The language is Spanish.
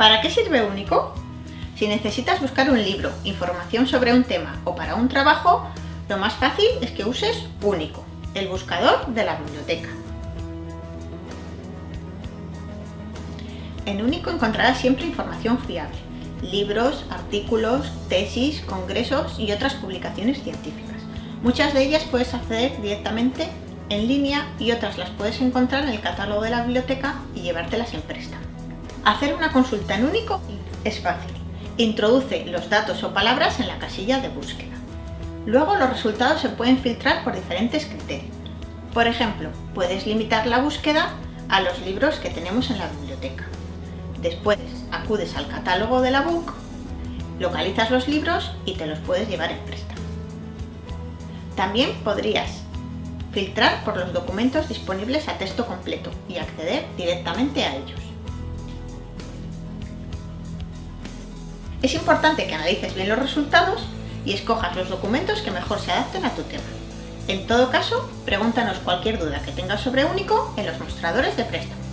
¿Para qué sirve Único? Si necesitas buscar un libro, información sobre un tema o para un trabajo, lo más fácil es que uses Único, el buscador de la biblioteca. En Único encontrarás siempre información fiable, libros, artículos, tesis, congresos y otras publicaciones científicas. Muchas de ellas puedes acceder directamente en línea y otras las puedes encontrar en el catálogo de la biblioteca y llevártelas en préstamo. Hacer una consulta en único es fácil. Introduce los datos o palabras en la casilla de búsqueda. Luego los resultados se pueden filtrar por diferentes criterios. Por ejemplo, puedes limitar la búsqueda a los libros que tenemos en la biblioteca. Después acudes al catálogo de la BOOK, localizas los libros y te los puedes llevar en préstamo. También podrías filtrar por los documentos disponibles a texto completo y acceder directamente a ellos. Es importante que analices bien los resultados y escojas los documentos que mejor se adapten a tu tema. En todo caso, pregúntanos cualquier duda que tengas sobre Único en los mostradores de préstamo.